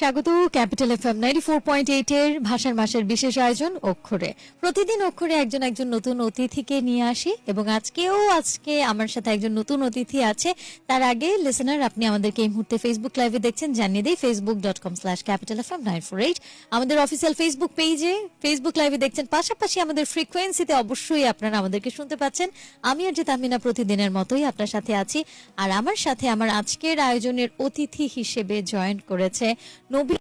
স্বাগত, capital F M ninety four point eight এর ভাষার মাসের বিশেষ আয়োজন অক্ষরে। প্রতিদিন অক্ষরে একজন একজন নতুন অতিথিকে নিয়ে আসি এবং আজকেও আজকে আমার সাথে একজন নতুন অতিথি আছে। তার আগে লিসেনার আপনি আমাদেরকে এই মুহূর্তে ফেসবুক লাইভে দেখছেন, জানিয়ে দিই Facebook dot com slash capital F M nine four eight আমাদের অফিসিয়াল ফেসবুক পেজে ফেসবুক লাইভে দেখছেন, পাশাপাশি আমাদের ফ্রিকোয়েন্সিতে অবশ্যই আপনারা আমাদেরকে শুনতে পাচ্ছেন। আমি আর যে তামিনা প্রতিদিনের মতোই আপনার সাথে আছি। আর আমার সাথে আমার আজকের আয়োজনের অতিথি হিসেবে জয়েন করেছে নবী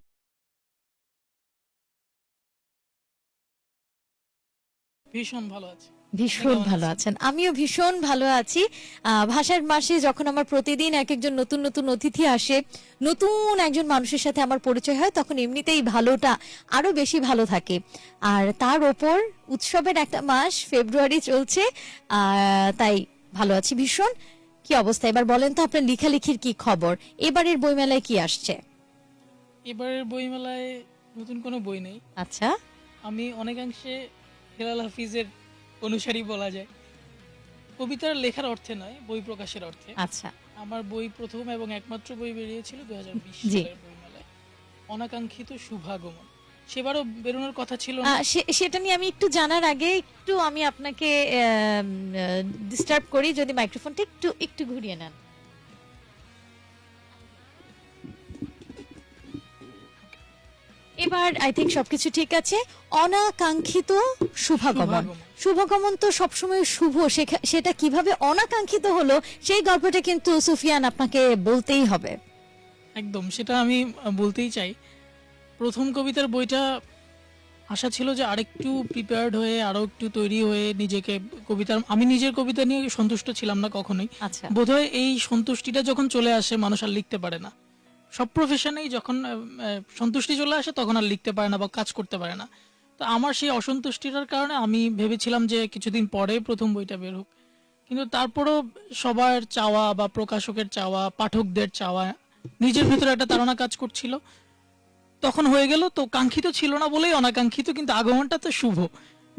ভীষণ ভালো আছে। ভীষণ ভালো আছেন? আমিও ভীষণ ভালো আছি। ভাষার মাসে যখন আমার প্রতিদিন এক একজন নতুন নতুন অতিথি আসে নতুন একজন মানুষের সাথে আমার পরিচয় হয় তখন এমনিতেই ভালোটা আরও বেশি ভালো থাকে। আর তার ওপর উৎসবের একটা মাস ফেব্রুয়ারি চলছে তাই ভালো আছি ভীষণ। কি অবস্থা? এবার বলেন তো আপনার লেখালেখির কি খবর? এবারের বইমেলায় কি আসছে? এবারের বইমেলায় নতুন কোনো বই নেই। আচ্ছা। আমি অনেকাংশে হেলাল হাফিজের অনুসারী বলা যায়। কবিতার লেখার অর্থে নয় বই প্রকাশের অর্থে। আচ্ছা। আমার বই প্রথম এবং একমাত্র বই বেরিয়েছিল দুই হাজার বিশ। সালের বইমেলায়। অনাকাঙ্ক্ষিত শুভাগমন। সেবারও বেরোনোর কথা ছিল না। সেটা নিয়ে আমি একটু জানার আগে একটু আমি আপনাকে ডিস্টার্ব করি। যদি মাইক্রোফোনটা একটু একটু ঘুরিয়ে নেন। এবার আই থিঙ্ক সবকিছু ঠিক আছে। অনাকাঙ্ক্ষিত শুভাগমন। শুভাগমন। তো সবসময় শুভ। সেটা কীভাবে অনাকাঙ্ক্ষিত হলো সেই গল্পটা কিন্তু সুফিয়ান আপনাকে বলতেই হবে। একদম সেটা আমি বলতেই চাই। প্রথম কবিতার বইটা আশা ছিল যে আরেকটু প্রিপেয়ার্ড হয়ে আরও একটু তৈরি হয়ে নিজেকে কবিতার আমি নিজের কবিতা নিয়ে সন্তুষ্ট ছিলাম না কখনোই। আচ্ছা। বোধহয় এই সন্তুষ্টিটা যখন চলে আসে মানুষ আর লিখতে পারে না। সব প্রফেশনেই যখন সন্তুষ্টি চলে আসে তখন আর লিখতে পারে না বা কাজ করতে পারে না। তো আমার সেই অসন্তুষ্টিটার কারণে আমি ভেবেছিলাম যে কিছুদিন পরে প্রথম বইটা বের হোক। কিন্তু তারপরও সবার চাওয়া বা প্রকাশকের চাওয়া, পাঠকদের চাওয়া, নিজের ভিতরে একটা তাড়না কাজ করছিল। তখন হয়ে গেল তো কাঙ্ক্ষিত ছিল না বলেই অনাকাঙ্ক্ষিত, কিন্তু আগমনটা তো শুভ।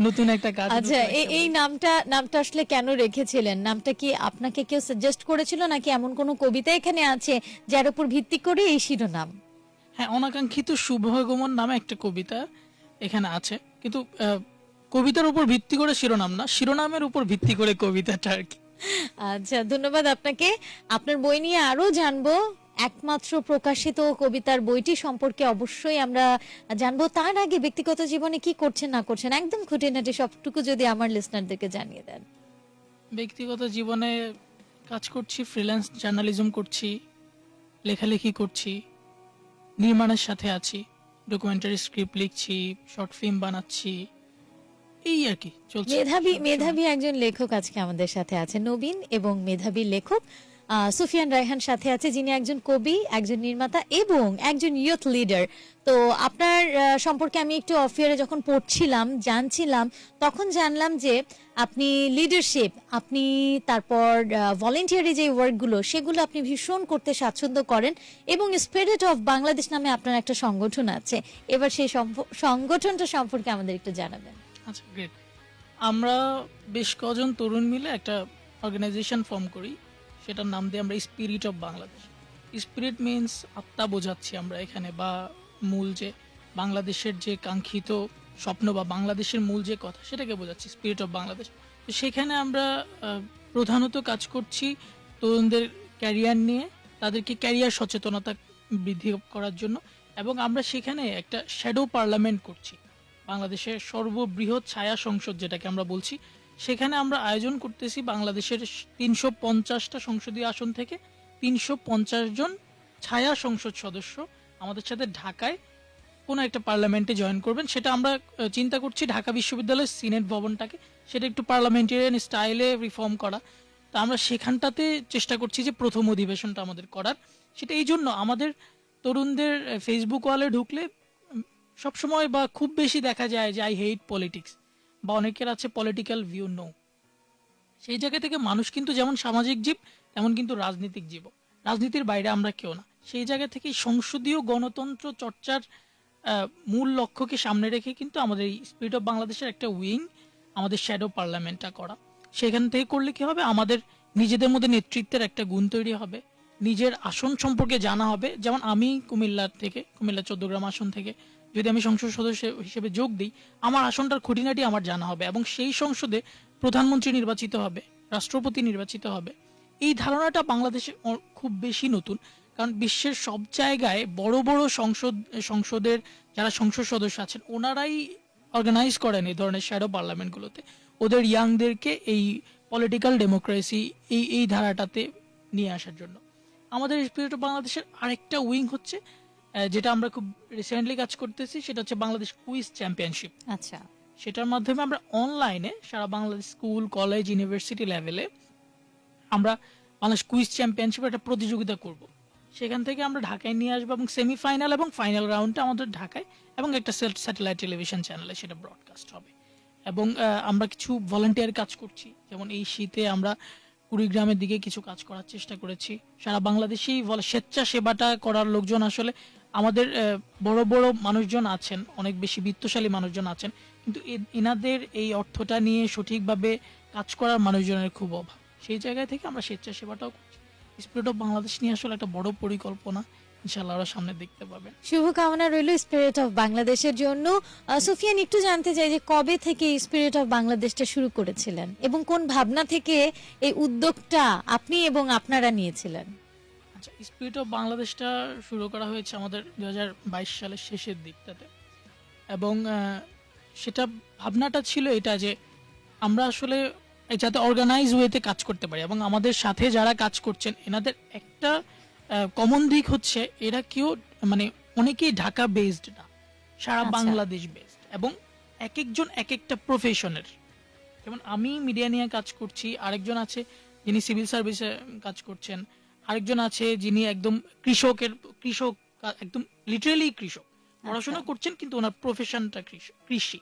নতুন একটা কাজ আচ্ছা এই নামটা নামটা আসলে কেন রেখেছিলেন? নামটা কি আপনাকে কেউ সাজেস্ট করেছিল নাকি এমন কোনো কবিতা এখানে আছে যার উপর ভিত্তি করে এই শিরোনাম? হ্যাঁ অনাকাঙ্ক্ষিত শুভগমন নামে একটা কবিতা এখানে আছে। কিন্তু কবিতার উপর ভিত্তি করে শিরোনাম না শিরোনামের উপর ভিত্তি করে কবিতাটা আর কি। আচ্ছা ধন্যবাদ আপনাকে। আপনার বই নিয়ে আরও জানব। একমাত্র প্রকাশিত কবিতার বইটি সম্পর্কে অবশ্যই আমরা জানব। তার আগে ব্যক্তিগত জীবনে কি করছেন না করছেন একদম খুঁটিনাটি সবটুকু যদি আমার লিসনারদেরকে জানিয়ে দেন। ব্যক্তিগত জীবনে কাজ করছি ফ্রিল্যান্স জার্নালিজম করছি লেখালেখি করছি নির্মাণের সাথে আছি ডকুমেন্টারি স্ক্রিপ্ট লিখছি শর্ট ফিল্ম বানাচ্ছি এই আর কি চলছে মেধাবী মেধাবী একজন লেখক আজকে আমাদের সাথে আছে নবীন এবং মেধাবী লেখক সুফিয়ান রায়হান সাথে আছে, যিনি একজন কবি, একজন নির্মাতা এবং একজন ইয়ুথ লিডার তো আপনার সম্পর্কে আমি একটু অফিয়ারে যখন পড়ছিলাম, জানছিলাম, তখন জানলাম যে আপনি লিডারশিপ আপনি তারপর ভলেন্টিয়ারি যে ওয়ার্কগুলো সেগুলো আপনি ভীষণ করতে স্বাচ্ছন্দ্য করেন এবং স্পিরিট অফ বাংলাদেশ নামে আপনার একটা সংগঠন আছে। এবার সেই সংগঠনটা সম্পর্কে আমাদের একটু জানাবেন। আচ্ছা গ্রেট আমরা বেশ কজন তরুণ মিলে একটা অর্গানাইজেশন ফর্ম করি। সেটার নাম দিয়ে আমরা spirit of Bangladesh spirit means আত্মা বোঝাচ্ছি আমরা এখানে বা মূল যে বাংলাদেশের যে কাঙ্ক্ষিত স্বপ্ন বা বাংলাদেশের মূল যে কথা সেটাকে বোঝাচ্ছি স্পিরিট অফ বাংলাদেশ তো সেখানে আমরা প্রধানত কাজ করছি তরুণদের ক্যারিয়ার নিয়ে, তাদেরকে ক্যারিয়ার সচেতনতা বৃদ্ধি করার জন্য এবং আমরা সেখানে একটা শ্যাডো পার্লামেন্ট করছি। বাংলাদেশের সর্ববৃহৎ ছায়া সংসদ যেটাকে আমরা বলছি সেখানে আমরা আয়োজন করতেছি বাংলাদেশের তিনশো পঞ্চাশটা সংসদীয় আসন থেকে তিনশো পঞ্চাশ জন ছায়া সংসদ সদস্য আমাদের সাথে ঢাকায় কোনো একটা পার্লামেন্টে জয়েন করবেন। সেটা আমরা চিন্তা করছি ঢাকা বিশ্ববিদ্যালয়ের সিনেট ভবনটাকে। সেটা একটু পার্লামেন্টেরিয়ান স্টাইলে রিফর্ম করা। তা আমরা সেখানটাতে চেষ্টা করছি যে প্রথম অধিবেশনটা আমাদের করার। সেটা এই জন্য আমাদের তরুণদের ফেসবুক ওয়ালে ঢুকলে সবসময় বা খুব বেশি দেখা যায় যে আই হেট পলিটিক্স বা অনেকের আছে পলিটিক্যাল ভিউ নো সেই জায়গা থেকে মানুষ কিন্তু যেমন সামাজিক জীব, তেমন কিন্তু রাজনীতিক জীব রাজনীতির বাইরে আমরা কেউ না। সেই জায়গা থেকে সংসদীয় গণতন্ত্র চর্চার মূল লক্ষ্যকে সামনে রেখে কিন্তু আমাদের এই স্পিরিট অফ বাংলাদেশের একটা উইং আমাদের শ্যাডো পার্লামেন্টটা করা। সেখান থেকে করলে কি হবে? আমাদের নিজেদের মধ্যে নেতৃত্বের একটা গুণ তৈরি হবে। নিজের আসন সম্পর্কে জানা হবে। যেমন আমি কুমিল্লার থেকে, কুমিল্লা চোদ্দগ্রাম আসন থেকে যদি আমি সংসদ সদস্য হিসেবে যোগ দিই, আমার আসনটার খুঁটিনাটি আমার জানা হবে এবং সেই সংসদে প্রধানমন্ত্রী নির্বাচিত হবে, রাষ্ট্রপতি নির্বাচিত হবে। এই ধারণাটা বাংলাদেশে খুব বেশি নতুন, কারণ বিশ্বের সব জায়গায় বড় বড় সংসদ, সংসদের যারা সংসদ সদস্য আছেন, ওনারাই অর্গানাইজ করেন এই ধরনের শ্যাডো পার্লামেন্টগুলোতে ওদের ইয়াংদেরকে এই পলিটিক্যাল ডেমোক্রেসি এই এই ধারাটাতে নিয়ে আসার জন্য। আমাদের স্পিরিট অফ বাংলাদেশের আরেকটা উইং হচ্ছে যেটা আমরা খুব রিসেন্টলি কাজ করতেছি সেটা হচ্ছে বাংলাদেশ কুইজ চ্যাম্পিয়নশিপ আচ্ছা। সেটার মাধ্যমে আমরা অনলাইনে সারা বাংলাদেশ স্কুল কলেজ ইউনিভার্সিটি লেভেলে আমরা বাংলাদেশ কুইজ চ্যাম্পিয়নশিপ একটা প্রতিযোগিতা করব। সেখান থেকে আমরা ঢাকায় নিয়ে আসব এবং সেমিফাইনাল এবং ফাইনাল রাউন্ডটা আমাদের ঢাকায় এবং একটা স্যাটেলাইট টেলিভিশন চ্যানেলে সেটা ব্রডকাস্ট হবে। এবং আমরা কিছু ভলান্টিয়ার কাজ করছি। যেমন এই শীতে আমরা কুড়িগ্রামের দিকে কিছু কাজ করার চেষ্টা করেছি। সারা বাংলাদেশেই বলে স্বেচ্ছাসেবাটা করার লোকজন আসলে আমাদের বড় বড় মানুষজন আছেন, অনেক বেশি বিত্তশালী মানুষজন আছেন, কিন্তু এনাদের এই অর্থটা নিয়ে সঠিকভাবে কাজ করার মানুষজনের খুব অভাব। সেই জায়গায় থেকে আমরা স্বেচ্ছাসেবাটাও করছি। স্পিরিট অফ বাংলাদেশ নিয়ে আসলে একটা বড় পরিকল্পনা ইনশাল্লাহ ওরা সামনে দেখতে পাবেন। শুভকামনা রইল স্পিরিট অফ বাংলাদেশের জন্য। সুফিয়ান, একটু জানতে চাই যে কবে থেকে স্পিরিট অফ বাংলাদেশটা শুরু করেছিলেন এবং কোন ভাবনা থেকে এই উদ্যোগটা আপনি এবং আপনারা নিয়েছিলেন? আচ্ছা স্পিরিট অফ বাংলাদেশটা শুরু করা হয়েছে আমাদের দুই হাজার বাইশ সালের শেষের দিকটাতে এবং সেটা ভাবনাটা ছিল এটা যে আমরা আসলে যাতে অর্গানাইজ ওয়েতে কাজ করতে পারি এবং আমাদের সাথে যারা কাজ করছেন এনাদের একটা কমন দিক হচ্ছে এরা কেউ মানে অনেকেই ঢাকা বেসড না সারা আচ্ছা। বাংলাদেশ বেসড এবং এক একজন এক একটা প্রফেশনের যেমন আমি মিডিয়া নিয়ে কাজ করছি আরেকজন আছে যিনি সিভিল সার্ভিসে কাজ করছেন আরেকজন আছে যিনি একদম কৃষকের কৃষক একদম লিটারেলি কৃষক। পড়াশোনা করছেন কিন্তু ওনার প্রফেশনটা কৃষি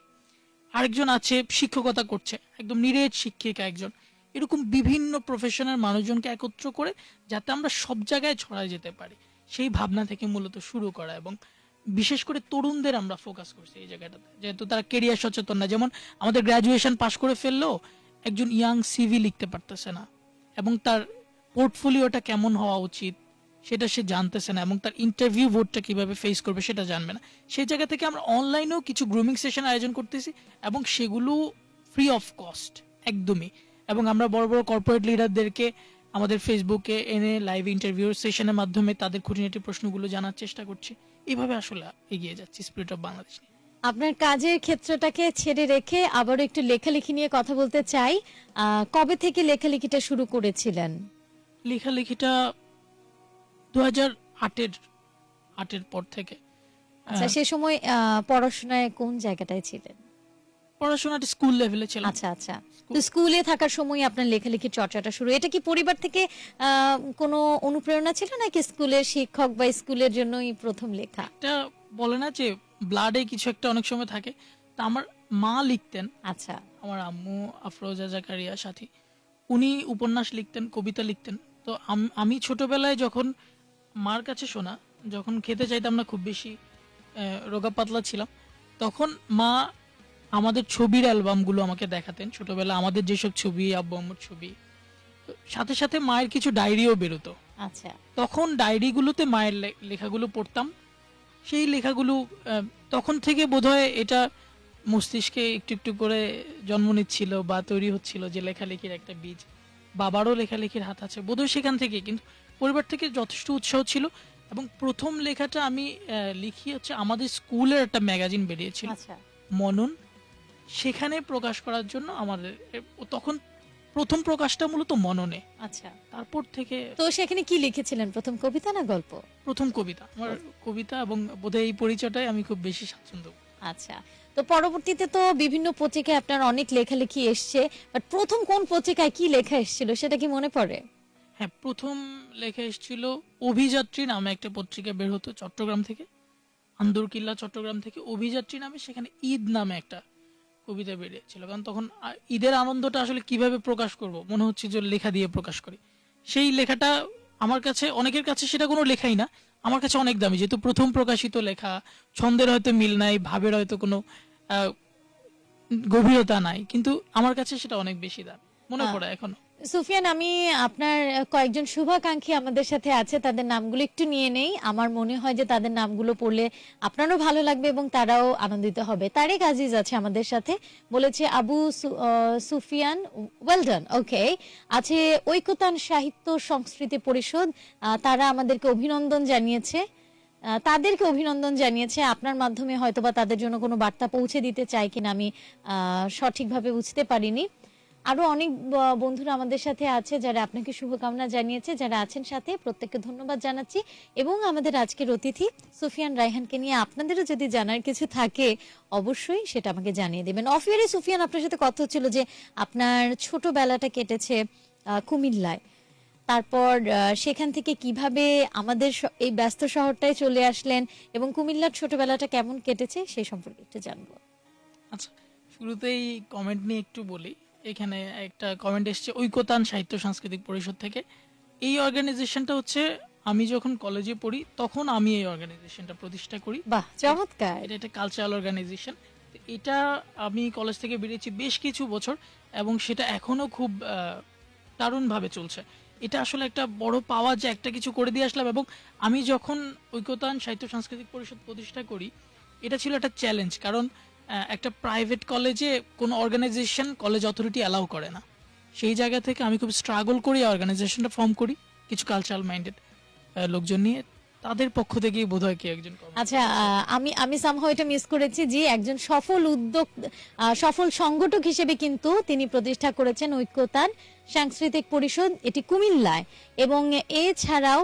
আরেকজন আছে শিক্ষকতা করছে একদম নিরেট শিক্ষিকা একজন। এরকম বিভিন্ন প্রফেশনের মানুষজনকে একত্র করে যাতে আমরা সব জায়গায় ছড়ায় যেতে পারি। সেই ভাবনা থেকে মূলত শুরু করা এবং বিশেষ করে তরুণদের আমরা ফোকাস করছি এই জায়গাটাতে। যেহেতু তারা কেরিয়ার সচেতন না যেমন আমাদের গ্রাজুয়েশন পাশ করে ফেললেও একজন ইয়াং সিভি লিখতে পারতেছে না এবং তার পোর্টফোলিওটা কেমন হওয়া উচিত সেটা সে জানতেছে না, এবং তার ইন্টারভিউ বোর্ডটা কীভাবে ফেস করবে সেটা জানবে না। সেই জায়গা থেকে আমরা অনলাইনেও কিছু গ্রুমিং সেশন আয়োজন করতেছি, এবং সেগুলো ফ্রি অফ কস্ট একদমই। এবং আমরা বড় বড় কর্পোরেট লিডারদেরকে আমাদের ফেসবুকে এনে লাইভ ইন্টারভিউ সেশনের মাধ্যমে তাদের খুঁটিনাটি প্রশ্নগুলো জানার চেষ্টা করছি। এভাবে আসলে এগিয়ে যাচ্ছি স্পিরিট অফ বাংলাদেশ আপনার কাজের ক্ষেত্রটাকে ছেড়ে রেখে আবারও একটু লেখালেখি নিয়ে কথা বলতে চাই। কবে থেকে লেখালেখিটা শুরু করেছিলেন? লেখালেখিটা দু হাজার আটের আটের পর থেকে। আচ্ছা। সে সময় পড়াশোনায় কোন জায়গাটায় ছিলেন? পড়াশোনাটা স্কুল লেভেলে ছিল আচ্ছা আচ্ছা। তো স্কুলে থাকার সময় আপনার লেখালেখির চর্চাটা শুরু। এটা কি পরিবার থেকে কোনো অনুপ্রেরণা ছিল নাকি স্কুলের শিক্ষক বা স্কুলের জন্যই প্রথম লেখা? একটা বলে না যে ব্লাডে কিছু একটা অনেক সময় থাকে। তা আমার মা লিখতেন। আচ্ছা। আমার আম্মু আফরোজা জাকারিয়া সাথী উনি উপন্যাস লিখতেন কবিতা লিখতেন। তো আমি ছোটবেলায় যখন মার কাছে শোনা যখন খেতে চাইতাম না খুব বেশি রোগা পাতলা ছিলাম তখন মা আমাদের ছবির অ্যালবামগুলো আমাকে দেখাতেন। ছোটবেলা আমাদের যেসব ছবি আব্বু আম্মুর ছবি সাথে সাথে মায়ের কিছু ডায়েরিও বেরোতো। আচ্ছা। তখন ডায়েরিগুলোতে মায়ের লেখাগুলো পড়তাম। সেই লেখাগুলো তখন থেকে বোধহয় এটা মস্তিষ্কে একটু একটু করে জন্ম নিচ্ছিল বা তৈরি হচ্ছিল যে লেখালেখির একটা বীজ। বাবারও লেখালেখির হাত আছে। বোধহয় সেখান থেকে কিন্তু পরিবার থেকে যথেষ্ট উৎসাহ ছিল এবং প্রথম লেখাটা আমি লিখি হচ্ছে আমাদের স্কুলের একটা ম্যাগাজিন বেরিয়েছিল। আচ্ছা। মনন সেখানে প্রকাশ করার জন্য আমাদের তখন প্রথম প্রকাশটা মূলত মননে। আচ্ছা। তারপর থেকে তো সেখানে কি লিখেছিলেন? প্রথম কবিতা না গল্প? প্রথম কবিতা। আমার কবিতা এবং বোধহয় এই পরিচয়টাই আমি খুব বেশি স্বাচ্ছন্দ্য আচ্ছা। তো পরবর্তীতে তো বিভিন্ন পত্রিকায় আপনার অনেক লেখালেখি এসছে বাট প্রথম কোন পত্রিকায় কি লেখা এসেছিল সেটা কি মনে পড়ে? হ্যাঁ প্রথম লেখা এসেছিল অভিযাত্রী নামে একটা পত্রিকা বের হতো চট্টগ্রাম থেকে, আন্দরকিল্লা চট্টগ্রাম থেকে, অভিযাত্রী নামে সেখানে ঈদ নামে একটা কবিতা বেরিয়েছিল। কারণ তখন ঈদের আনন্দটা আসলে কীভাবে প্রকাশ করব? মনে হচ্ছে যে লেখা দিয়ে প্রকাশ করি। সেই লেখাটা আমার কাছে, অনেকের কাছে সেটা কোনো লেখাই না আমার কাছে অনেক দামি যেহেতু প্রথম প্রকাশিত লেখা ছন্দের হয়তো মিল নাই ভাবের হয়তো কোনো আহ, গভীরতা নাই কিন্তু আমার কাছে সেটা অনেক বেশি দামি মনে আহ, পড়ে এখনও। সুফিয়ান, আমি আপনার কয়েকজন শুভাকাঙ্ক্ষী আমাদের সাথে আছে, তাদের নামগুলো একটু নিয়ে নেই। আমার মনে হয় যে তাদের নামগুলো পড়লে আপনারও ভালো লাগবে এবং তারাও আনন্দিত হবে। তারেক আজিজ আছে আমাদের সাথে, বলেছে, Abu Sufiyan well done okay আছে ঐকতান সাহিত্য সংস্কৃতি পরিষদ তারা আমাদেরকে অভিনন্দন জানিয়েছে। তাদেরকে অভিনন্দন জানিয়েছে। আপনার মাধ্যমে হয়তোবা তাদের জন্য কোনো বার্তা পৌঁছে দিতে চাই কিনা আমি সঠিকভাবে বুঝতে পারিনি। আরও অনেক বন্ধুরা আমাদের সাথে আছে যারা আপনাকে শুভকামনা জানিয়েছে, যারা আছেন সাথে। প্রত্যেককে ধন্যবাদ জানাচ্ছি। এবং আমাদের আজকের অতিথি সুফিয়ান রায়হানকে নিয়ে আপনাদেরও যদি জানার কিছু থাকে, অবশ্যই সেটা আমাকে জানিয়ে দেবেন। অফিয়ারে সুফিয়ান, আপনার সাথে কথা হচ্ছিল যে আপনার ছোটবেলাটা কেটেছে কুমিল্লায়। তারপর সেখান থেকে কীভাবে আমাদের এই ব্যস্ত শহরটায় চলে আসলেন এবং কুমিল্লার ছোটবেলাটা কেমন কেটেছে সেই সম্পর্কে একটু জানব। আচ্ছা শুরুতেই কমেন্ট নিয়ে একটু বলি। এখানে একটা কমেন্ট এসেছে ঐকতান সাহিত্য সাংস্কৃতিক পরিষদ থেকে। এই অর্গানাইজেশনটা হচ্ছে আমি যখন কলেজে পড়ি তখন আমি এই অর্গানাইজেশনটা প্রতিষ্ঠা করি। বাহ চমৎকার। এটা একটা কালচারাল অর্গানাইজেশন এটা আমি কলেজ থেকে বেরিয়েছি বেশ কিছু বছর এবং সেটা এখনও খুব দারুণভাবে চলছে। এটা আসলে একটা বড় পাওয়া যে একটা কিছু করে দিয়ে আসলাম এবং আমি যখন ঐক্যতান সাহিত্য সাংস্কৃতিক পরিষদ প্রতিষ্ঠা করি এটা ছিল একটা চ্যালেঞ্জ কারণ একটা প্রাইভেট কলেজে কোনো অর্গানাইজেশন কলেজ অথরিটি অ্যালাউ করে না। সেই জায়গা থেকে আমি খুব স্ট্রাগল করি অর্গানাইজেশনটা ফর্ম করি, কিছু কালচারাল মাইন্ডেড লোকজন নিয়ে। তাদের পক্ষ থেকেই বোধহয় কি একজন আচ্ছা আমি আমি সামহাও এটা মিস করেছি যে একজন সফল উদ্যোগ সফল সংগঠক হিসেবে কিন্তু তিনি প্রতিষ্ঠা করেছেন ঐক্যতান সাংস্কৃতিক পরিষদ, এটি কুমিল্লায়। এবং এছাড়াও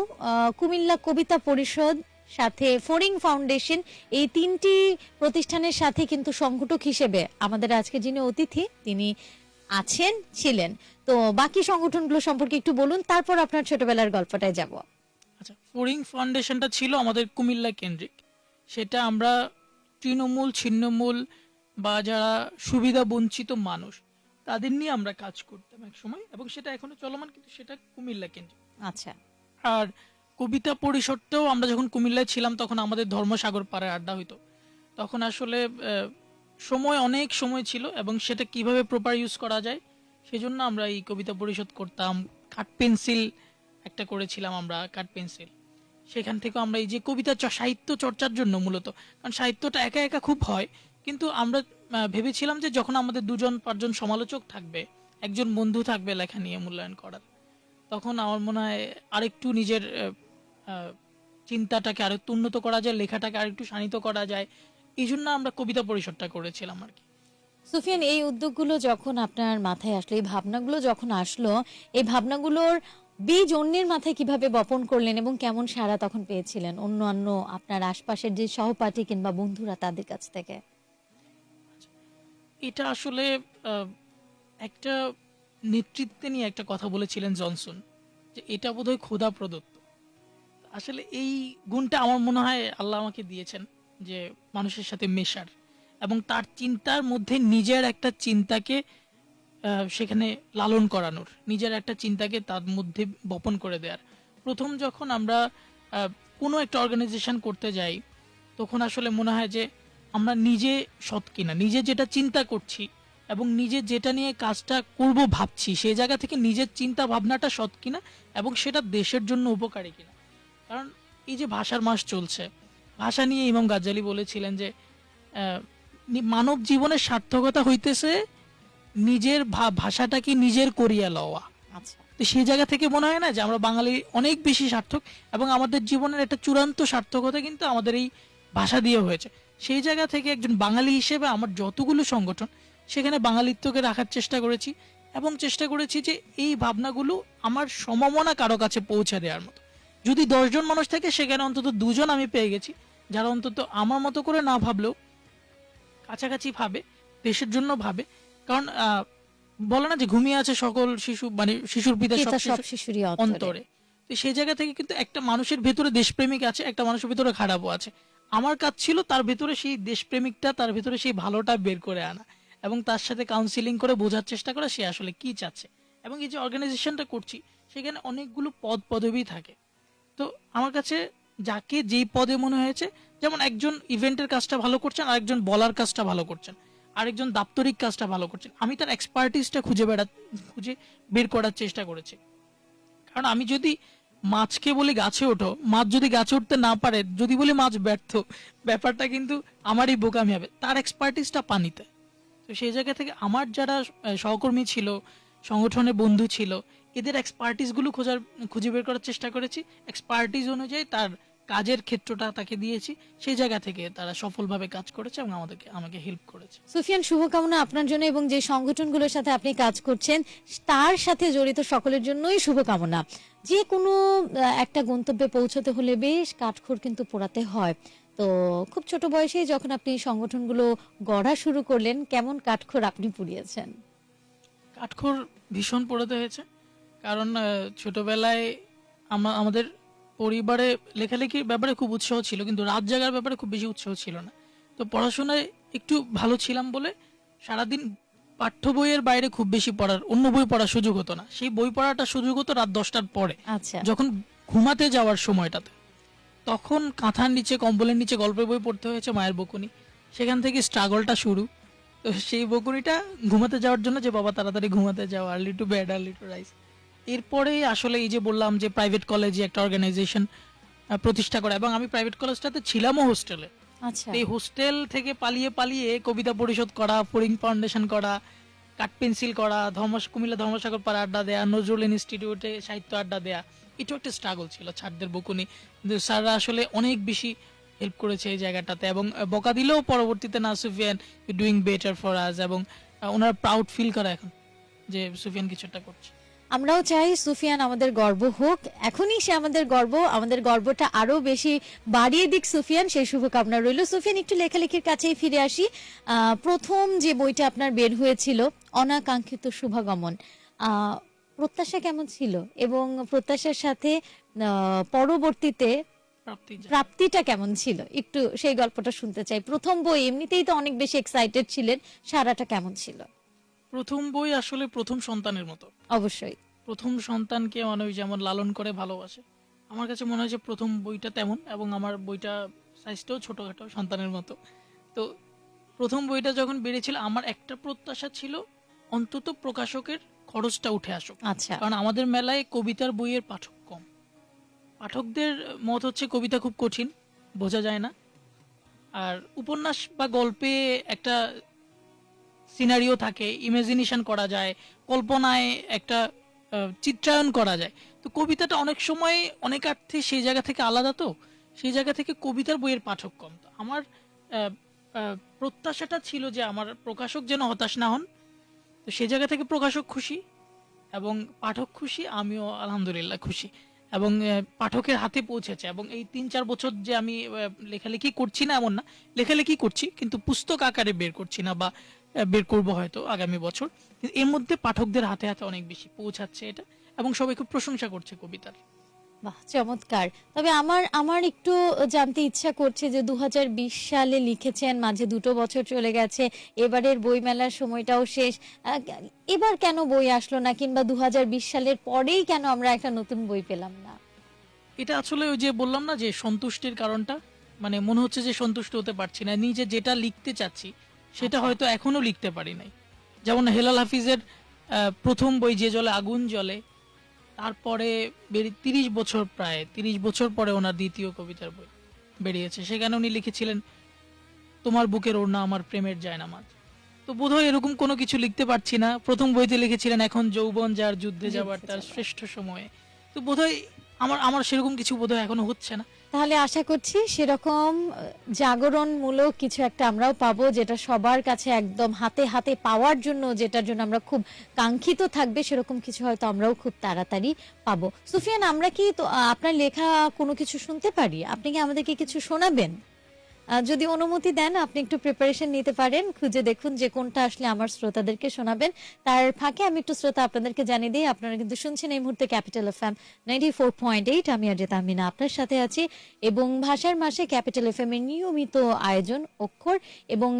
কুমিল্লা কবিতা পরিষদ সাথে ফোরিং ফাউন্ডেশন এই তিনটি প্রতিষ্ঠানের সাথে কিন্তু সংগঠক হিসেবে আমাদের আজকে যিনি অতিথি তিনি আছেন ছিলেন। তো বাকি সংগঠনগুলো সম্পর্কে একটু বলুন তারপর আপনার ছোটবেলার গল্পটায় যাব। আচ্ছা ফোরিং ফাউন্ডেশনটা ছিল আমাদের কুমিল্লা কেন্দ্রিক। সেটা আমরা তৃণমূল ছিন্নমূল বা যারা সুবিধা বঞ্চিত মানুষ তাদের নিয়ে আমরা কাজ করতাম এক সময় এবং সেটা এখনও চলমান কিন্তু সেটা কুমিল্লা কেন্দ্রিক। আচ্ছা। আর কবিতা পরিষদটাও আমরা যখন কুমিল্লায় ছিলাম, তখন আমাদের ধর্মসাগর পাড়ে আড্ডা হইতো। তখন আসলে সময় অনেক সময় ছিল এবং সেটা কীভাবে প্রপার ইউজ করা যায়, সেজন্য আমরা এই কবিতা পরিষদ করতাম। কাঠ পেন্সিল একটা করেছিলাম আমরা, কাঠ পেন্সিল। সেখান থেকে আমরা এই যে কবিতা সাহিত্য চর্চার জন্য মূলত, কারণ সাহিত্যটা একা একা খুব হয়, কিন্তু আমরা ভেবেছিলাম যে যখন আমাদের দুজন, পাঁচজন সমালোচক থাকবে, একজন বন্ধু থাকবে লেখা নিয়ে মূল্যায়ন করার, তখন আমার মনে হয় আরেকটু নিজের চিন্তাটাকে আরেকটু উন্নত করা যায় লেখাটাকে আরেকটু শানিত করা যায় এই জন্য আমরা কবিতা পরিষদটা করেছিলাম আর কি। সুফিয়ান এই উদ্যোগগুলো যখন আপনার মাথায় আসলো এই ভাবনাগুলো যখন আসলো এই ভাবনাগুলোর বীজ অন্যের মাথায় কীভাবে বপন করলেন এবং কেমন সারা তখন পেয়েছিলেন? অন্যান্য আপনার আশপাশের যে সহপাঠী কিংবা বন্ধুরা তাদের কাছ থেকে। এটা আসলে একটা নেতৃত্বে নিয়ে একটা কথা বলেছিলেন জনসন যে এটা বোধহয় খোদা প্রদত্ত আসলে এই গুণটা আমার মনে হয় আল্লাহ আমাকে দিয়েছেন যে মানুষের সাথে মেশার এবং তার চিন্তার মধ্যে নিজের একটা চিন্তাকে সেখানে লালন করানোর, নিজের একটা চিন্তাকে তার মধ্যে বপন করে দেওয়ার প্রথম যখন আমরা কোনো একটা অর্গানাইজেশন করতে যাই, তখন আসলে মনে হয় যে আমরা নিজে সৎ কিনা, নিজে যেটা চিন্তা করছি এবং নিজে যেটা নিয়ে কাজটা করব ভাবছি সেই জায়গা থেকে নিজের চিন্তা ভাবনাটা সৎ কিনা এবং সেটা দেশের জন্য উপকারী কিনা। কারণ এই যে ভাষার মাস চলছে ভাষা নিয়ে ইমাম গাজ্জালি বলেছিলেন যে মানব জীবনের সার্থকতা হইতেছে নিজের ভাষাটাকে নিজের করিয়া লওয়া। আচ্ছা। তো সেই জায়গা থেকে মনে হয় না যে আমরা বাঙালি অনেক বেশি সার্থক এবং আমাদের জীবনের একটা চূড়ান্ত সার্থকতা কিন্তু আমাদের এই ভাষা দিয়ে হয়েছে। সেই জায়গা থেকে একজন বাঙালি হিসেবে আমার যতগুলো সংগঠন সেখানে বাঙালিত্বকে রাখার চেষ্টা করেছি এবং চেষ্টা করেছি যে এই ভাবনাগুলো আমার সমমনা কারও কাছে পৌঁছে দেওয়ার মতো। যদি দশজন মানুষ থাকে সেখানে অন্তত দুজন আমি পেয়ে গেছি যারা অন্তত আমার মতো করে না ভাবলেও কাছাকাছি ভাবে দেশের জন্য ভাবে। কারণ বলে না যে ঘুমিয়ে আছে সকল শিশু মানে শিশুর পিতা সব শিশুরই অন্তরে। অন্তরে। তো সেই জায়গা থেকে কিন্তু একটা মানুষের ভেতরে দেশপ্রেমিক আছে একটা মানুষের ভেতরে খারাপও আছে। আমার কাজ ছিল তার ভেতরে সেই দেশপ্রেমিকটা তার ভেতরে সেই ভালোটা বের করে আনা এবং তার সাথে কাউন্সিলিং করে বোঝার চেষ্টা করা সে আসলে কি চাচ্ছে। এবং এই যে অর্গানাইজেশনটা করছি সেখানে অনেকগুলো পদ পদবি থাকে। তো আমার কাছে যাকে যেই পদে মনে হয়েছে, যেমন একজন ইভেন্টের কাজটা ভালো করছেন আর একজন বলার কাজটা ভালো করছেন, আরেকজন দাপ্তরিক কাজটা ভালো করছেন। আমি তার এক্সপার্টিসটা খুঁজে বেড়া, খুঁজে বের করার চেষ্টা করেছি। কারণ আমি যদি মাছকে বলি গাছে ওঠো, মাছ যদি গাছে উঠতে না পারে, যদি বলি মাছ ব্যর্থ, ব্যাপারটা কিন্তু আমারই বোকামি হবে। তার এক্সপার্টিসটা পানিতে। তো সেই জায়গা থেকে আমার যারা সহকর্মী ছিল, সংগঠনের বন্ধু ছিল এদের এক্সপার্টিসগুলো খোঁজার খুঁজে বের করার চেষ্টা করেছি। এক্সপার্টিস অনুযায়ী তার কাজের ক্ষেত্রটা তাকে দিয়েছি। সেই জায়গা থেকে তারা সফলভাবে কাজ করেছে এবং আমাদেরকে আমাকে হেল্প করেছে। সুফিয়ান শুভকামনা আপনার জন্য এবং যে সংগঠনগুলোর সাথে আপনি কাজ করছেন তার সাথে জড়িত সকলের জন্যই শুভকামনা। যে কোনো একটা গন্তব্যে পৌঁছতে হলে বেশ কাঠখড় কিন্তু পোড়াতে হয়। তো খুব ছোট বয়সে যখন আপনি সংগঠনগুলো গড়া শুরু করলেন কেমন কাঠখড় আপনি পুড়িয়েছেন? কাঠখোর ভীষণ পোড়াতে হয়েছে। কারণ ছোটবেলায় আমা- আমাদের পরিবারে লেখালেখির ব্যাপারে খুব উৎসাহ ছিল কিন্তু রাত জাগার ব্যাপারে খুব বেশি উৎসাহ ছিল না। তো পড়াশোনায় একটু ভালো ছিলাম বলে সারাদিন পাঠ্য বইয়ের বাইরে খুব বেশি পড়ার অন্য বই পড়ার সুযোগ হতো না। সেই বই পড়াটা সুযোগ হতো রাত দশটার পরে আচ্ছা। যখন ঘুমাতে যাওয়ার সময়টাতে। তখন কাঁথার নিচে কম্বলের নিচে গল্পের বই পড়তে হয়েছে মায়ের বকুনি। সেখান থেকে স্ট্রাগলটা শুরু। তো সেই বকুনিটা ঘুমাতে যাওয়ার জন্য যে বাবা তাড়াতাড়ি ঘুমাতে যাও early to bed early to rise এরপরে আসলে এই যে বললাম যে প্রাইভেট কলেজে একটা অর্গানাইজেশন প্রতিষ্ঠা করা। এবং আমি প্রাইভেট কলেজটাতে ছিলামও হোস্টেলে আচ্ছা। এই হোস্টেল থেকে পালিয়ে পালিয়ে কবিতা পরিষদ করা ফরিং ফাউন্ডেশন করা কাঠ পেন্সিল করা ধর্ম কুমিল্লা ধর্মসাগর পাড়া আড্ডা দেয়া নজরুল ইনস্টিটিউটে সাহিত্য আড্ডা দেয়া এটাও একটা স্ট্রাগল ছিল ছাড়দের বকুনি। কিন্তু স্যাররা আসলে অনেক বেশি হেল্প করেছে এই জায়গাটাতে এবং বকা দিলেও পরবর্তীতে না Sufiyan doing better for us এবং ওনারা প্রাউড ফিল করে এখন যে সুফিয়ান কিছু একটা করছে। আমরাও চাই সুফিয়ান আমাদের গর্ব হোক। এখনই সে আমাদের গর্ব আমাদের গর্বটা আরও বেশি বাড়িয়ে দিক সুফিয়ান সেই শুভকামনা রইল। সুফিয়ান একটু লেখালেখির কাছেই ফিরে আসি। প্রথম যে বইটা আপনার বের হয়েছিল অনাকাঙ্ক্ষিত শুভাগমন প্রত্যাশা কেমন ছিল? এবং প্রত্যাশার সাথে পরবর্তীতে প্রাপ্তিটা কেমন ছিল? একটু সেই গল্পটা শুনতে চাই। প্রথম বই এমনিতেই তো অনেক বেশি এক্সাইটেড ছিলেন সারাটা কেমন ছিল? প্রথম বই আসলে প্রথম সন্তানের মতো। অবশ্যই। প্রথম সন্তানকে মানুষ যেমন লালন করে ভালোবাসে। আমার কাছে মনে হয় যে প্রথম বইটা তেমন এবং আমার বইটা সাইজটাও ছোটখাটো সন্তানের মতো। তো প্রথম বইটা যখন বেরিয়েছিল আমার একটা প্রত্যাশা ছিল অন্তত প্রকাশকের খরচটা উঠে আসুক। আচ্ছা। কারণ আমাদের মেলায় কবিতার বইয়ের পাঠক কম। পাঠকদের মত হচ্ছে কবিতা খুব কঠিন বোঝা যায় না। আর উপন্যাস বা গল্পে একটা সিনারিও থাকে ইমাজিনেশন করা যায়, কল্পনায় একটা চিত্রায়ন করা যায়। তো কবিতাটা অনেক সময় অনেক অর্থে সেই জায়গা থেকে আলাদা তো, সেই জায়গা থেকে কবিতার বইয়ের পাঠক কম। তো আমার প্রত্যাশাটা ছিল যে আমার প্রকাশক যেন হতাশ না হন, তো সেই জায়গা থেকে প্রকাশক খুশি এবং পাঠক খুশি, আমিও আলহামদুলিল্লাহ খুশি এবং পাঠকের হাতে পৌঁছেছে এবং এই তিন চার বছর যে আমি লেখালেখি করছি না এমন না, লেখালেখি করছি, কিন্তু পুস্তক আকারে বের করছি না বা বের করব হয়তো আগামী বছর। কিন্তু এর মধ্যে পাঠকদের হাতে হাতে অনেক বেশি পৌঁছাচ্ছে এটা এবং সবাই খুব প্রশংসা করছে কবিতার। বাহ চমৎকার। তবে আমার আমার একটু জানতে ইচ্ছা করছে যে দু হাজার বিশ সালে লিখেছেন মাঝে দুটো বছর চলে গেছে এবারের বইমেলার সময়টাও শেষ। এবার কেন বই আসলো না কিংবা দু হাজার বিশ সালের পরেই কেন আমরা একটা নতুন বই পেলাম না? এটা আসলে ওই যে বললাম না যে সন্তুষ্টির কারণটা মানে মনে হচ্ছে যে সন্তুষ্ট হতে পারছি না। নিজে যেটা লিখতে চাচ্ছি সেটা আচ্ছা। হয়তো এখনও লিখতে পারি নাই। যেমন হেলাল হাফিজের প্রথম বই যে জলে আগুন জ্বলে তারপরে তিরিশ বছর প্রায় তিরিশ বছর পরে ওনার দ্বিতীয় কবিতার বই বেরিয়েছে। সেখানে উনি লিখেছিলেন তোমার বুকের ওড়না আমার প্রেমের যায় না জায়নামাজ। তো বোধহয় এরকম কোনো কিছু লিখতে পারছি না। প্রথম বইতে লিখেছিলেন এখন যৌবন যার যুদ্ধে যাবার তার শ্রেষ্ঠ সময়ে। তো বোধহয় আমার আমার সেরকম কিছু বোধহয় এখনও হচ্ছে না। তাহলে আশা করছি সেরকম জাগরণমূলক কিছু একটা আমরাও পাবো, যেটা সবার কাছে একদম হাতে হাতে পাওয়ার জন্য, যেটার জন্য আমরা খুব কাঙ্ক্ষিত থাকবে, সেরকম কিছু হয়তো আমরাও খুব তাড়াতাড়ি পাবো। সুফিয়ান, আমরা কি তো আপনার লেখা কোনো কিছু শুনতে পারি? আপনি কি আমাদেরকে কিছু শোনাবেন? যদি অনুমতি দেন, আপনি একটু প্রিপারেশন নিতে পারেন। খুঁজে দেখুন যে কোনটা আসলে আমার শ্রোতাদেরকে শোনাবেন। তার ফাঁকে আমি একটু শ্রোতা আপনাদেরকে জানিয়ে দিই, আপনারা কিন্তু শুনছেন এই মুহূর্তে capital F M ninety four point eight আমি অজিত আমিনা আপনার সাথে আছি। এবং ভাষার মাসে ক্যাপিটাল এফ এম এর নিয়মিত আয়োজন অক্ষর। এবং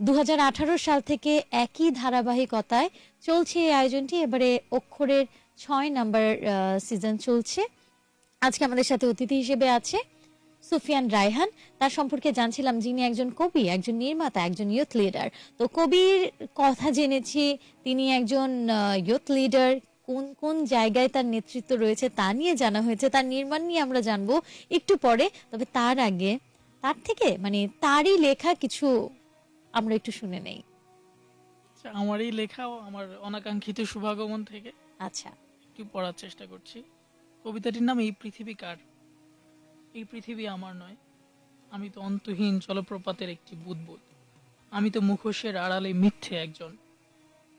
দু হাজার আঠারো সাল থেকে একই ধারাবাহিকতায় চলছে এই আয়োজনটি। এবারে অক্ষরের ছয় নাম্বার সিজন চলছে। আজকে আমাদের সাথে অতিথি হিসেবে আছে। সুফিয়ান রায়হান। তার সম্পর্কে জানছিলাম যিনি একজন কবি একজন নির্মাতা একজন ইয়ুথ লিডার তো কবির কথা জেনেছি তিনি একজন ইয়ুথ লিডার কোন কোন জায়গায় তার নেতৃত্ব রয়েছে তা নিয়ে জানা হয়েছে তার নির্মাণ নিয়ে আমরা জানব একটু পরে। তবে তার আগে তার থেকে মানে তারই লেখা কিছু আমরা একটু শুনে নেই। আচ্ছা, আমার এই লেখাও আমার অনাকাঙ্ক্ষিত শুভাগমন থেকে আচ্ছা। একটু পড়ার চেষ্টা করছি। কবিতাটির নাম এই পৃথিবী কার? এই পৃথিবী আমার নয়। আমি তো অন্তহীন জলপ্রপাতের একটি বুদবুদ। আমি তো মুখোশের আড়ালে মিথ্যে একজন।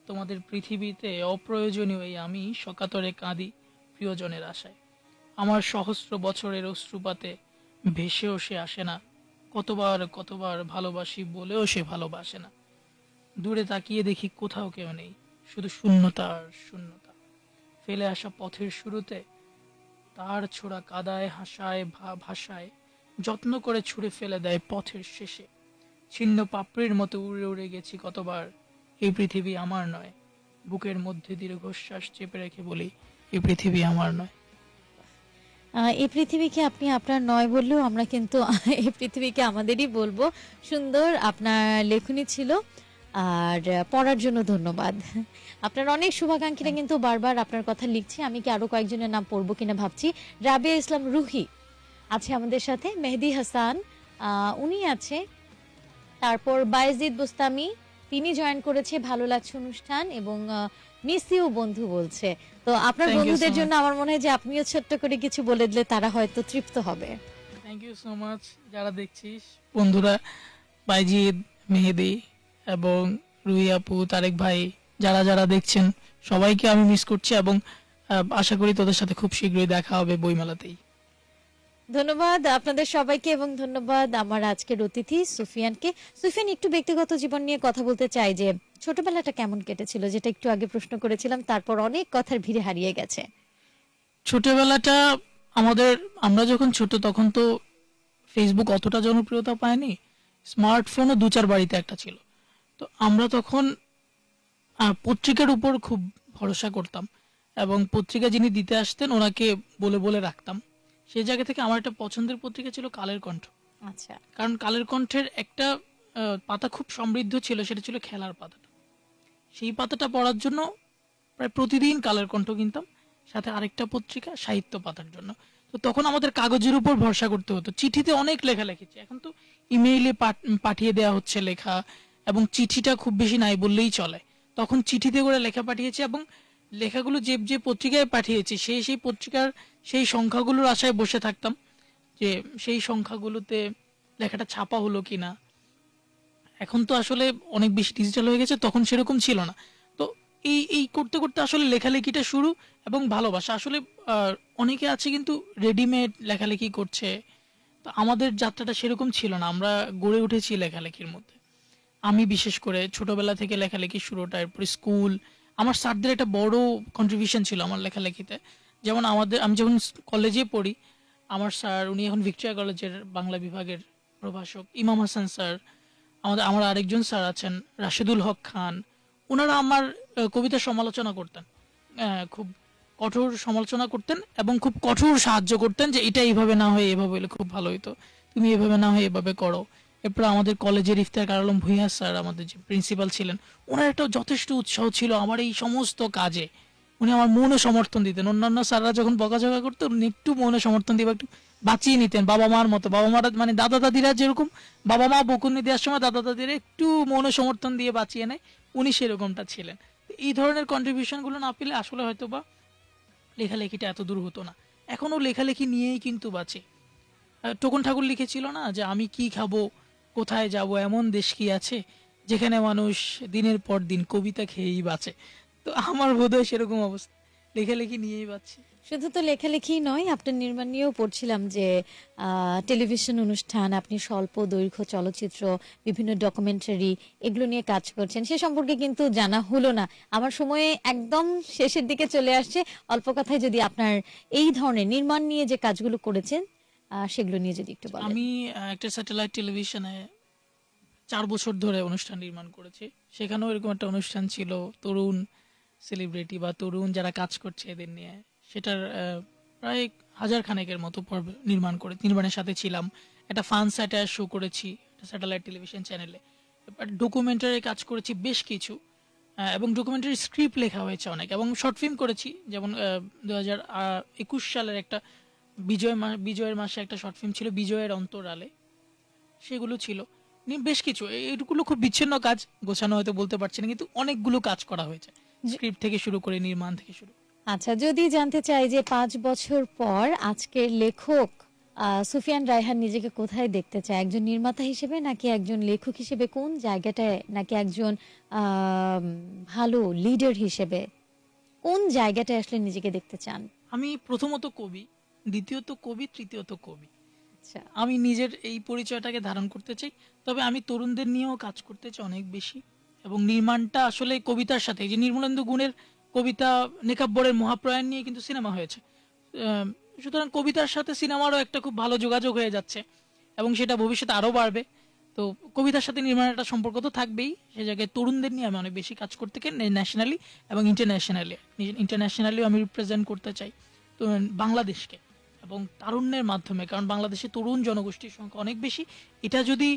তোমাদের পৃথিবীতে অপ্রয়োজনীয় এই আমি সকাতরে কাঁদি প্রিয়জনের আশায়। আমার সহস্র বছরের অশ্রুপাতে ভেসেও সে আসে না। কতবার কতবার ভালোবাসি বলেও সে ভালোবাসে না। দূরে তাকিয়ে দেখি কোথাও কেউ নেই, শুধু শূন্যতা আর শূন্যতা। ফেলে আসা পথের শুরুতে তার ছোড়া কাদায় হাসায় ভাষায় যত্ন করে ছুঁড়ে ফেলে দেয় পথের শেষে। ছিন্ন পাপড়ির মতো উড়ে উড়ে গেছি কতবার। এই পৃথিবী আমার নয়। বুকের মধ্যে দীর্ঘশ্বাস চেপে রেখে বলি, এই পৃথিবী আমার নয়। এই পৃথিবীকে আপনি আপনার নয় বললেও আমরা কিন্তু, এই পৃথিবীকে আমাদেরই বলব। সুন্দর আপনার লেখনী ছিল। আর পড়ার জন্য ধন্যবাদ। আপনার অনেক শুভাকাঙ্ক্ষীরা কিন্তু বারবার আপনার কথা লিখছে আমি কি আরও কয়েকজনের নাম পড়ব কিনা ভাবছি। রাবিয়া ইসলাম রুহি আছে আমাদের সাথে মেহেদি হাসান উনি আছে। তারপর বায়েজিদ বোস্তামি তিনি জয়েন করেছে ভালো লাগছে অনুষ্ঠান এবং মিস ইউ বন্ধু বলছে। তো আপনার বন্ধুদের জন্য আমার মনে হয় যে আপনিও ছোট্ট করে কিছু বলে দিলে তারা হয়তো তৃপ্ত হবে। থ্যাংক ইউ সো মাচ যারা দেখছিস বন্ধুরা বাইজিদ মেহেদি এবং রুই আপু তারেক ভাই যারা যারা দেখছেন সবাইকে আমি মিস করছি এবং আশা করি তোদের সাথে খুব শীঘ্রই দেখা হবে বইমেলাতেই। ধন্যবাদ আপনাদের সবাইকে এবং ধন্যবাদ আমার আজকের অতিথি সুফিয়ানকে। সুফিয়ান একটু ব্যক্তিগত জীবন নিয়ে কথা বলতে চাই যে ছোটবেলাটা কেমন কেটেছিল যেটা একটু আগে প্রশ্ন করেছিলাম তারপর অনেক কথার ভিড়ে হারিয়ে গেছে। ছোটবেলাটা আমাদের আমরা যখন ছোট তখন তো ফেসবুক অতটা জনপ্রিয়তা পায়নি স্মার্টফোনও দু চার বাড়িতে একটা ছিল। তো আমরা তখন পত্রিকার উপর খুব ভরসা করতাম এবং পত্রিকা যিনি দিতে আসতেন ওনাকে বলে বলে রাখতাম। সেই জায়গা থেকে আমার একটা পছন্দের পত্রিকা ছিল কালের কণ্ঠ। আচ্ছা। কারণ কালের কণ্ঠের একটা পাতা খুব সমৃদ্ধ ছিল সেটা ছিল খেলার পাতাটা। সেই পাতাটা পড়ার জন্য প্রায় প্রতিদিন কালের কণ্ঠ কিনতাম সাথে আরেকটা পত্রিকা সাহিত্য পাতার জন্য। তো তখন আমাদের কাগজের উপর ভরসা করতে হতো। চিঠিতে অনেক লেখা লিখেছি। এখন তো ইমেইলে পাঠিয়ে দেওয়া হচ্ছে লেখা এবং চিঠিটা খুব বেশি নাই বললেই চলে। তখন চিঠিতে করে লেখা পাঠিয়েছি এবং লেখাগুলো যে যে পত্রিকায় পাঠিয়েছি, সেই সেই পত্রিকার সেই সংখ্যাগুলোর আশায় বসে থাকতাম যে, সেই সংখ্যাগুলোতে লেখাটা ছাপা হলো কি না এখন তো আসলে অনেক বেশি ডিজিটাল হয়ে গেছে, তখন সেরকম ছিল না। তো এই এই করতে করতে আসলে লেখালেখিটা শুরু এবং ভালোবাসা। আসলে অনেকে আছে কিন্তু রেডিমেড লেখালেখি করছে। তো আমাদের যাত্রাটা সেরকম ছিল না, আমরা গড়ে উঠেছি লেখালেখির মধ্যে। আমি বিশেষ করে ছোটবেলা থেকে লেখালেখি শুরুটা এরপর স্কুল। আমার স্যারদের একটা বড় কন্ট্রিবিউশন ছিল আমার লেখালেখিতে। যেমন আমাদের আমি যখন কলেজে পড়ি আমার স্যার উনি এখন ভিক্টোরিয়া কলেজের বাংলা বিভাগের প্রভাষক। ইমাম হাসান স্যার আমাদের আমার আরেকজন স্যার আছেন রাশেদুল হক খান। ওনারা আমার আহ, কবিতার সমালোচনা করতেন। খুব কঠোর সমালোচনা করতেন এবং খুব কঠোর সাহায্য করতেন যে এটা এইভাবে না হয়ে এভাবে হলে খুব ভালো হতো তুমি এভাবে না হয়ে এভাবে করো। এরপর আমাদের কলেজের ইফতার কারালম ভূঁইয়া স্যার আমাদের যে প্রিন্সিপাল ছিলেন, ওনার একটা যথেষ্ট উৎসাহ ছিল আমার এই সমস্ত কাজে। উনি আমার মনে সমর্থন দিতেন। অন্যান্য স্যাররা যখন বকাঝকা করতো, উনি একটু মনে সমর্থন দিয়ে একটু বাঁচিয়ে নিতেন। বাবা মার মতো, বাবা মারা মানে দাদা দাদিরা যেরকম, বাবা মা বকুনি দেওয়ার সময় দাদা দাদিরা একটু মনে সমর্থন দিয়ে বাঁচিয়ে নেয়, উনি সেরকমটা ছিলেন। এই ধরনের কন্ট্রিবিউশনগুলো না পেলে আসলে হয়তো বা লেখালেখিটা এত দূর হতো না। এখনও লেখালেখি নিয়েই কিন্তু বাঁচে। টোকন ঠাকুর লিখেছিল না যে, আমি কি খাব? কোথায় যাব, এমন দেশ কি আছে যেখানে মানুষ দিনের পর দিন কবিতা খেয়েই বাঁচে? তো আমার বোধহয় সেরকম অবস্থা। লেখালেখি নিয়েই বাঁচছে। শুধু তো লেখালেখি নয়, আপনার নির্মাণ নিয়েও পড়ছিলাম যে টেলিভিশন অনুষ্ঠান, আপনি স্বল্প দৈর্ঘ্য চলচ্চিত্র, বিভিন্ন ডকুমেন্টারি এগুলো নিয়ে কাজ করছেন। সে সম্পর্কে কিন্তু জানা হলো না। আমার সময়ে একদম শেষের দিকে চলে আসছে। অল্প কথায় যদি আপনার এই ধরনের নির্মাণ নিয়ে যে কাজগুলো করেছেন সেগুলো নিয়ে যদি একটু বলেন। আমি একটা স্যাটেলাইট টেলিভিশনে চার বছর ধরে অনুষ্ঠান নির্মাণ করেছি। সেখানেও এরকম একটা অনুষ্ঠান ছিল, তরুণ সেলিব্রিটি বা তরুণ যারা কাজ করছে এদের নিয়ে। সেটার প্রায় হাজার খানেকের মতো পর্ব নির্মাণ করে, নির্মাণের সাথে ছিলাম। একটা ফান স্যাটায়ার শো করেছি স্যাটেলাইট টেলিভিশন চ্যানেলে ডকুমেন্টারি কাজ করেছি বেশ কিছু এবং ডকুমেন্টারি স্ক্রিপ্ট লেখা হয়েছে অনেক। এবং শর্ট ফিল্ম করেছি, যেমন দু একুশ সালের একটা বিজয় বিজয়ের মাসে একটা শর্ট ফিল্ম ছিল বিজয়ের অন্তরালে। সেগুলো ছিল। বেশ কিছু। এ- এগুলো খুব বিচ্ছিন্ন কাজ গোছানো হয়তো বলতে পারছি না কিন্তু অনেকগুলো কাজ করা হয়েছে। স্ক্রিপ্ট থেকে শুরু করে নির্মাণ থেকে শুরু আচ্ছা যদি জানতে চাই যে পাঁচ বছর পর আজকের লেখক সুফিয়ান রায়হান নিজেকে কোথায় দেখতে চায়? একজন নির্মাতা হিসেবে নাকি একজন লেখক হিসেবে? কোন জায়গাটায় নাকি একজন ভালো লিডার হিসেবে? কোন জায়গাটায় আসলে নিজেকে দেখতে চান? আমি প্রথমত কবি। দ্বিতীয়ত কবি তৃতীয়ত কবি। আচ্ছা। আমি নিজের এই পরিচয়টাকে ধারণ করতে চাই তবে আমি তরুণদের নিয়েও কাজ করতে চাই অনেক বেশি। এবং নির্মাণটা আসলে কবিতার সাথে এই যে নির্মলেন্দু গুণের কবিতা নেকাব্বরের মহাপ্রয়াণ নিয়ে কিন্তু সিনেমা হয়েছে। সুতরাং কবিতার সাথে সিনেমারও একটা খুব ভালো যোগাযোগ হয়ে যাচ্ছে এবং সেটা ভবিষ্যতে আরও বাড়বে। তো কবিতার সাথে নির্মাণের একটা সম্পর্ক তো থাকবেই সে জায়গায় তরুণদের নিয়ে আমি অনেক বেশি কাজ করতে চাই ন্যাশনালি এবং ইন্টারন্যাশনালি ইন্টারন্যাশনালিও আমি রিপ্রেজেন্ট করতে চাই তো বাংলাদেশকে। এবং তারুণ্যের মাধ্যমে কারণ বাংলাদেশে তরুণ জনগোষ্ঠীর সংখ্যা অনেক বেশি। এটা যদি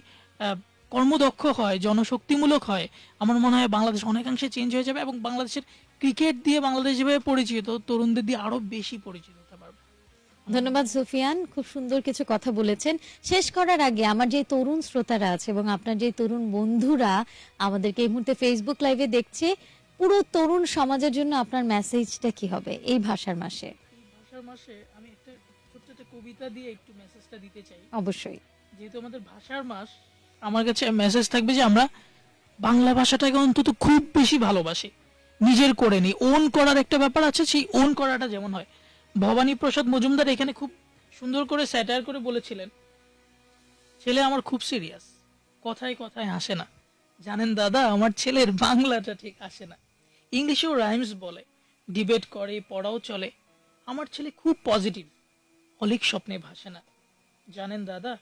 কর্মদক্ষ হয় জনশক্তিমূলক হয় আমার মনে হয় বাংলাদেশ অনেকাংশে চেঞ্জ হয়ে যাবে এবং বাংলাদেশের ক্রিকেট দিয়ে বাংলাদেশ যেভাবে পরিচিত তরুণদের দিয়ে আরও বেশি পরিচিত হতে পারবে। ধন্যবাদ সুফিয়ান খুব সুন্দর কিছু কথা বলেছেন। শেষ করার আগে আমার যে তরুণ শ্রোতারা আছে এবং আপনার যে তরুণ বন্ধুরা আমাদেরকে এই মুহূর্তে ফেসবুক লাইভে দেখছে পুরো তরুণ সমাজের জন্য আপনার মেসেজটা কি হবে এই ভাষার মাসে? ভাষার মাসে আমি কবিতা দিয়ে একটু মেসেজটা দিতে চাই। অবশ্যই। যেহেতু আমাদের ভাষার মাস আমার কাছে মেসেজ থাকবে যে আমরা বাংলা ভাষাটাকে অন্তত খুব বেশি ভালোবাসি। নিজের করে নি। ওন করার একটা ব্যাপার আছে সেই ওন করাটা যেমন হয়। ভবানী প্রসাদ মজুমদার এখানে খুব সুন্দর করে স্যাটায়ার করে বলেছিলেন ছেলে আমার খুব সিরিয়াস কথায় কথায় হাসে না। জানেন দাদা আমার ছেলের বাংলাটা ঠিক আসে না। ইংলিশেও রাইমস বলে। ডিবেট করে পড়াও চলে। আমার ছেলে খুব পজিটিভ অলিক স্বপ্নে ভাসে না। জানেন দাদা,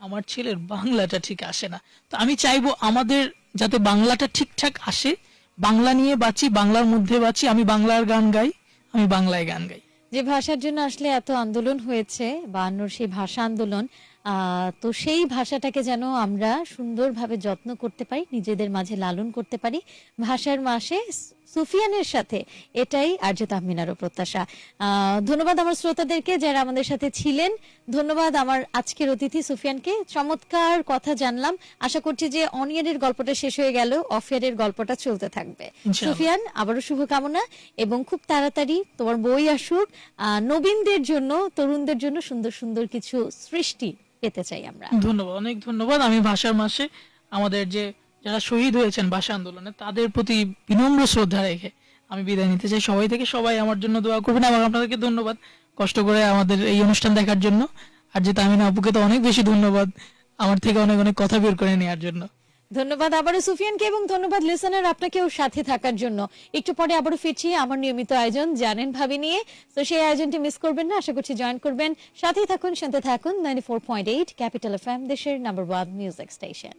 আমার ছেলের বাংলাটা ঠিক আসে না। তো আমি চাইব আমাদের যাতে বাংলাটা ঠিকঠাক আসে, বাংলা নিয়ে বাঁচি, বাংলার মধ্যে বাঁচি, আমি বাংলার গান গাই, আমি বাংলায় গান গাই। যে ভাষার জন্য আসলে এত আন্দোলন হয়েছে, বায়ান্নর সেই ভাষা আন্দোলন তো সেই ভাষাটাকে যেন আমরা সুন্দরভাবে যত্ন করতে পারি, নিজেদের মাঝে লালন করতে পারি, ভাষার মাসে সুফিয়ানের সাথে। এটাই আর্য তাহমিনারও প্রত্যাশা। ধন্যবাদ আমার শ্রোতাদেরকে যারা আমাদের সাথে ছিলেন। ধন্যবাদ আমার আজকের অতিথি সুফিয়ানকে। চমৎকার কথা জানলাম। আশা করছি যে অনিয়ারের গল্পটা শেষ হয়ে গেল। অফিয়ারের গল্পটা চলতে থাকবে। সুফিয়ান আবারও শুভকামনা এবং খুব তাড়াতাড়ি তোমার বই আসুক। আহ, নবীনদের জন্য তরুণদের জন্য সুন্দর সুন্দর কিছু সৃষ্টি পেতে চাই আমরা। ধন্যবাদ অনেক ধন্যবাদ। আমি ভাষার মাসে আমাদের যে যারা শহীদ হয়েছেন ভাষা আন্দোলনে, তাদের প্রতি বিনম্র শ্রদ্ধা রেখে আমি বিদায় নিতে চাই। সবাই থেকে সবাই আমার জন্য দোয়া করবেন এবং আপনাদেরকে ধন্যবাদ কষ্ট করে আমাদের এই অনুষ্ঠান দেখার জন্য। আর যে তামিনা আপুকে তো অনেক বেশি ধন্যবাদ, আমার থেকে অনেক অনেক কথা বের করে নেওয়ার জন্য। ধন্যবাদ আবারও সুফিয়ানকে এবং ধন্যবাদ লিসনার আপনাকেও সাথে থাকার জন্য। একটু পরে আবারও ফিরছি আমার নিয়মিত আয়োজন, জানেন ভাবি নিয়ে। তো সেই আয়োজনটি মিস করবেন না, আশা করছি জয়েন করবেন। সাথেই থাকুন শুনতে থাকুন ninety four point eight capital F M দেশের নাম্বার ওয়ান মিউজিক স্টেশন